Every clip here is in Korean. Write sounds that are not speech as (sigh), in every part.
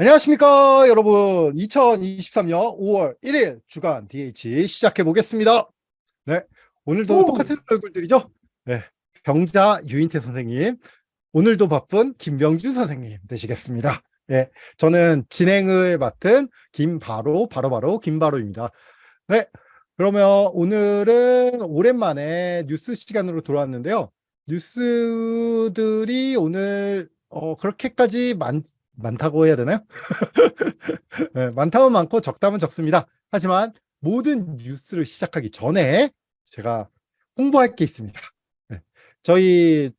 안녕하십니까 여러분. 2023년 5월 1일 주간 DH 시작해 보겠습니다. 네 오늘도 오. 똑같은 얼굴들이죠? 네 병자 유인태 선생님 오늘도 바쁜 김병준 선생님 되시겠습니다. 네 저는 진행을 맡은 김바로 바로바로 김바로입니다. 네 그러면 오늘은 오랜만에 뉴스 시간으로 돌아왔는데요. 뉴스들이 오늘 어, 그렇게까지 많, 많다고 해야 되나요? (laughs) 네, 많다면 많고 적다면 적습니다. 하지만 모든 뉴스를 시작하기 전에 제가 홍보할 게 있습니다. 네, 저희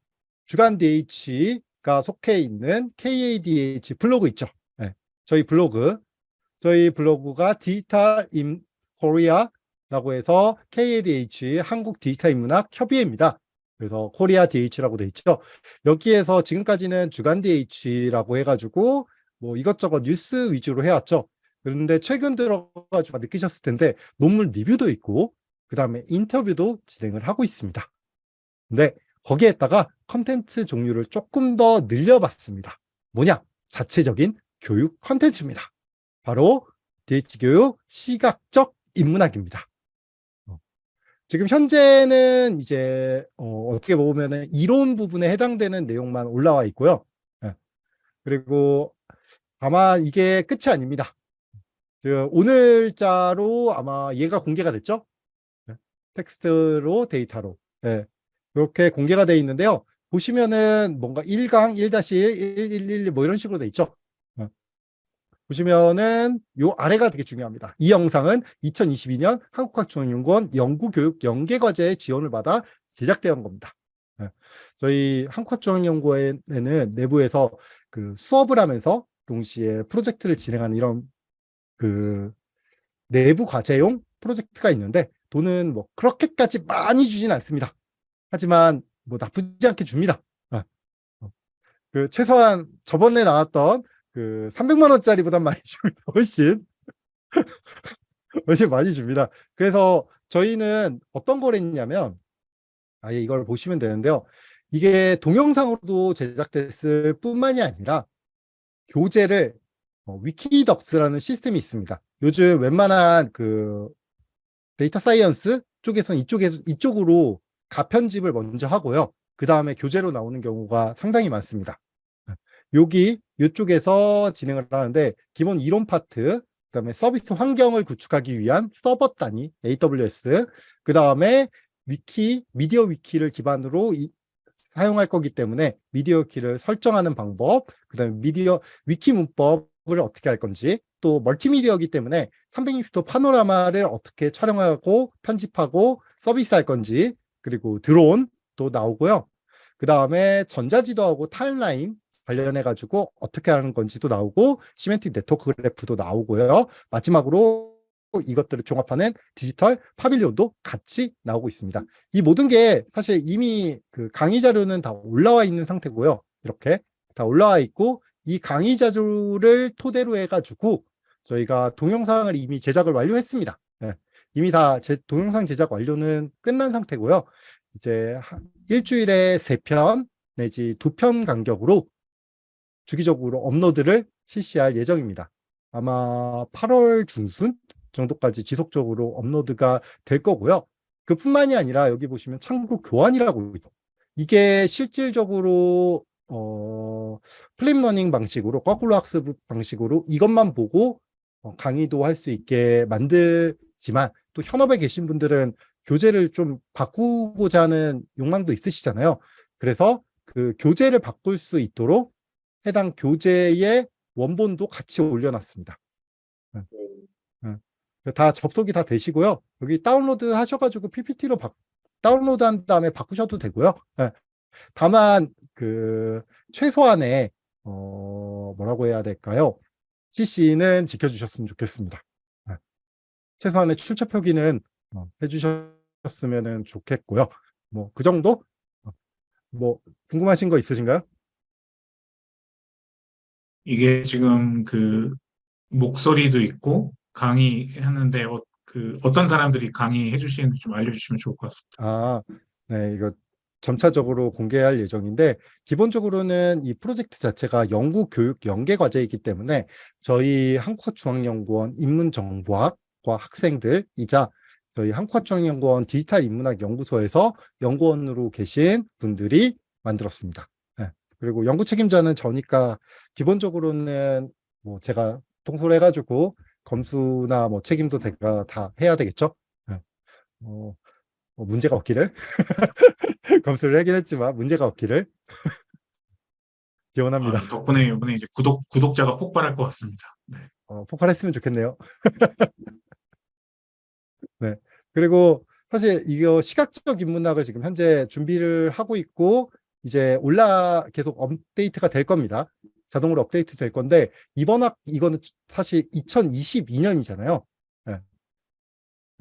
주간 DH가 속해 있는 KADH 블로그 있죠. 네, 저희 블로그, 저희 블로그가 Digital in Korea라고 해서 KADH 한국 디지털 인문학 협의회입니다. 그래서 Korea DH라고 돼 있죠. 여기에서 지금까지는 주간 DH라고 해가지고 뭐 이것저것 뉴스 위주로 해왔죠. 그런데 최근 들어가지고 느끼셨을 텐데 논문 리뷰도 있고 그 다음에 인터뷰도 진행을 하고 있습니다. 근데 거기에다가 컨텐츠 종류를 조금 더 늘려봤습니다. 뭐냐? 자체적인 교육 컨텐츠입니다. 바로 DH교육 시각적 인문학입니다. 지금 현재는 이제 어, 떻게 보면 이론 부분에 해당되는 내용만 올라와 있고요. 네. 그리고 아마 이게 끝이 아닙니다. 그 오늘자로 아마 얘가 공개가 됐죠? 네. 텍스트로 데이터로 네. 이렇게 공개가 되어 있는데요. 보시면은 뭔가 1강 1-1, 111, 뭐 이런 식으로 돼 있죠. 보시면은 요 아래가 되게 중요합니다. 이 영상은 2022년 한국학중앙연구원 연구교육 연계과제의 지원을 받아 제작되어 겁니다. 네. 저희 한국학중앙연구원에는 내부에서 그 수업을 하면서 동시에 프로젝트를 진행하는 이런 그 내부 과제용 프로젝트가 있는데 돈은 뭐 그렇게까지 많이 주진 않습니다. 하지만 뭐 나쁘지 않게 줍니다. 네. 그 최소한 저번에 나왔던 그 300만 원짜리보다 많이 줍니다. (laughs) 훨씬 훨씬 많이 줍니다. 그래서 저희는 어떤 걸 했냐면 아예 이걸 보시면 되는데요. 이게 동영상으로도 제작됐을 뿐만이 아니라 교재를 어, WikiDocs라는 시스템이 있습니다. 요즘 웬만한 그 data science 쪽에서는 이쪽에 이쪽으로 가편집을 먼저 하고요. 그 다음에 교재로 나오는 경우가 상당히 많습니다. 여기 이쪽에서 진행을 하는데 기본 이론 파트 그 다음에 서비스 환경을 구축하기 위한 서버 단위 AWS 그 다음에 위키 MediaWiki를 기반으로 이, 사용할 거기 때문에 MediaWiki를 설정하는 방법 그 다음에 MediaWiki 문법을 어떻게 할 건지 또 멀티미디어이기 때문에 360도 파노라마를 어떻게 촬영하고 편집하고 서비스할 건지 그리고 드론 도 나오고요. 그 다음에 전자지도하고 타임라인 관련해 가지고 어떻게 하는 건지도 나오고 semantic network graph도 나오고요. 마지막으로 이것들을 종합하는 디지털 파빌리온도 같이 나오고 있습니다. 이 모든 게 사실 이미 그 강의 자료는 다 올라와 있는 상태고요. 이렇게 다 올라와 있고 이 강의 자료를 토대로 해가지고 저희가 동영상을 이미 제작을 완료했습니다. 네. 이미 다 제 동영상 제작 완료는 끝난 상태고요. 이제 일주일에 세 편 내지 두 편 간격으로 주기적으로 업로드를 실시할 예정입니다. 아마 8월 중순 정도까지 지속적으로 업로드가 될 거고요. 그뿐만이 아니라 여기 보시면 참고 교안이라고 있죠. 이게 실질적으로 어, flip learning 방식으로 거꾸로 학습 방식으로 이것만 보고 어, 강의도 할 수 있게 만들지만 또 현업에 계신 분들은 교재를 좀 바꾸고자 하는 욕망도 있으시잖아요. 그래서 그 교재를 바꿀 수 있도록 해당 교재의 원본도 같이 올려놨습니다. 네. 네. 다 접속이 다 되시고요. 여기 다운로드 하셔가지고 PPT로 바, 다운로드한 다음에 바꾸셔도 되고요. 네. 다만 그 최소한의 어, 뭐라고 해야 될까요? CC는 지켜주셨으면 좋겠습니다. 네. 최소한의 출처 표기는 어, 해주셨으면 좋겠고요. 뭐 그 정도? 어, 뭐 궁금하신 거 있으신가요? 이게 지금 그 목소리도 있고 강의하는데 어, 그 어떤 사람들이 강의해 주시는지 좀 알려주시면 좋을 것 같습니다. 아, 네, 이거 점차적으로 공개할 예정인데 기본적으로는 이 프로젝트 자체가 연구 교육 연계 과제이기 때문에 저희 한국중앙연구원 인문정보학과 학생들이자 저희 한국중앙연구원 디지털 인문학 연구소에서 연구원으로 계신 분들이 만들었습니다. 네. 그리고 연구 책임자는 저니까 기본적으로는 뭐 제가 통솔 해가지고 검수나 뭐 책임도 제가 다 해야 되겠죠. 네. 어, 뭐 문제가 없기를 (laughs) 검수를 하긴 했지만 문제가 없기를 (laughs) 기원합니다. 아, 덕분에 이번에 이제 구독 구독자가 폭발할 것 같습니다. 네. 어, 폭발했으면 좋겠네요. (laughs) 네. 그리고 사실 이거 시각적 인문학을 지금 현재 준비를 하고 있고 이제 올라 계속 업데이트가 될 겁니다. 자동으로 업데이트 될 건데 이번 학 이거는 사실 2022년이잖아요.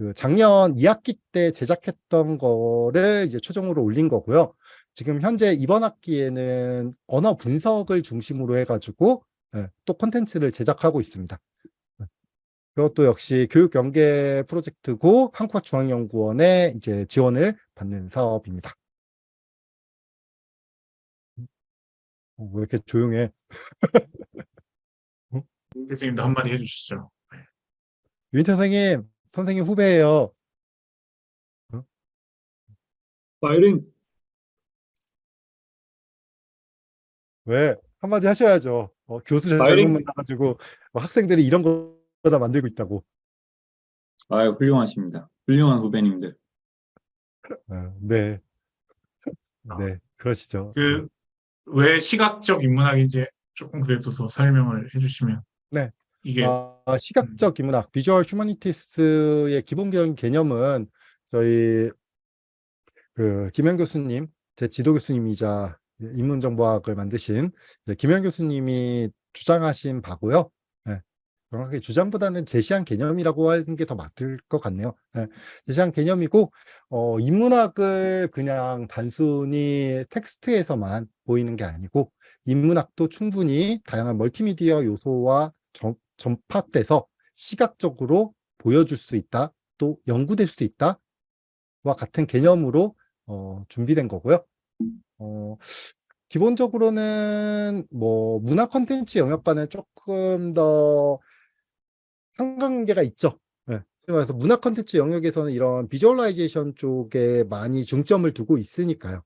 그 작년 2학기 때 제작했던 거를 이제 최종으로 올린 거고요. 지금 현재 이번 학기에는 언어 분석을 중심으로 해가지고 예, 또 콘텐츠를 제작하고 있습니다. 예. 그것도 역시 교육 연계 프로젝트고 한국중앙연구원의 이제 지원을 받는 사업입니다. 왜 이렇게 조용해? 윤 교수님도 한마디 해주시죠. 유인태 선생님, 선생님 후배예요. 파이팅! 왜? 한마디 하셔야죠. 어, 교수 잘못! 만나가지고 어, 학생들이 이런 거 다 만들고 있다고. 아유, 훌륭하십니다. 훌륭한 후배님들. 어, 네. 네, 그러시죠. 그 왜 시각적 인문학인지 조금 그래도 더 설명을 해주시면. 네. 이게 아, 시각적 인문학, 비주얼 휴머니티스트의 기본적인 개념은 저희 그 김현 교수님, 제 지도 교수님이자 인문정보학을 만드신 김현 교수님이 주장하신 바고요. 네. 정확하게 주장보다는 제시한 개념이라고 하는 게 더 맞을 것 같네요. 네. 제시한 개념이고 어, 인문학을 그냥 단순히 텍스트에서만 보이는 게 아니고 인문학도 충분히 다양한 멀티미디어 요소와 점, 접합돼서 시각적으로 보여줄 수 있다, 또 연구될 수 있다와 같은 개념으로 어, 준비된 거고요. 어, 기본적으로는 뭐 문화 콘텐츠 영역과는 조금 더 상관관계가 있죠. 네. 그래서 문화 콘텐츠 영역에서는 이런 비주얼라이제이션 쪽에 많이 중점을 두고 있으니까요.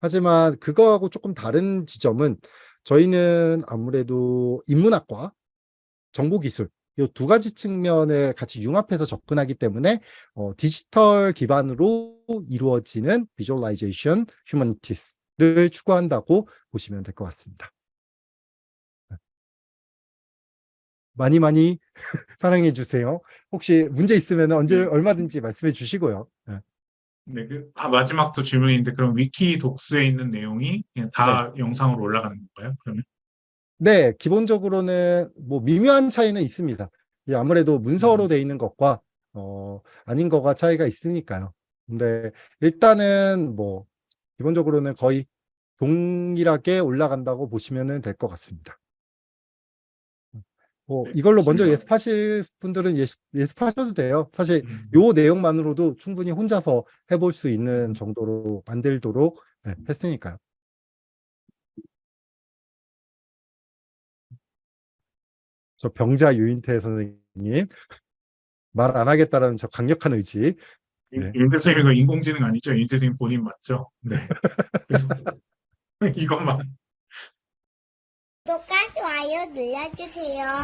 하지만 그거하고 조금 다른 지점은 저희는 아무래도 인문학과 정보기술 이 두 가지 측면을 같이 융합해서 접근하기 때문에 어, 디지털 기반으로 이루어지는 visualization humanities를 추구한다고 보시면 될 것 같습니다. 네. 많이 많이 (laughs) 사랑해 주세요. 혹시 문제 있으면 언제 네. 얼마든지 말씀해 주시고요. 네. 네, 그, 아, 마지막도 질문인데 그럼 WikiDocs에 있는 내용이 그냥 다 영상으로 올라가는 건가요? 그러면? 네, 기본적으로는 뭐 미묘한 차이는 있습니다. 이 아무래도 문서로 음. 돼 있는 것과 어, 아닌 거가 차이가 있으니까요. 근데 일단은 뭐 기본적으로는 거의 동일하게 올라간다고 보시면 될 것 같습니다. 뭐 네, 이걸로 먼저. 예습하실 분들은 예습, 예습하셔도 돼요. 사실 음, 요 내용만으로도 충분히 혼자서 해볼 수 있는 음. 정도로 만들도록 네, 했으니까요. 저 병자 유인태 선생님 말 안 하겠다라는 저 강력한 의지. 네. 윤 대표님 이거 인공지능 아니죠? 윤 대표님 본인 맞죠? 네. 그래서 (laughs) 이것만 구독과 좋아요 눌러주세요.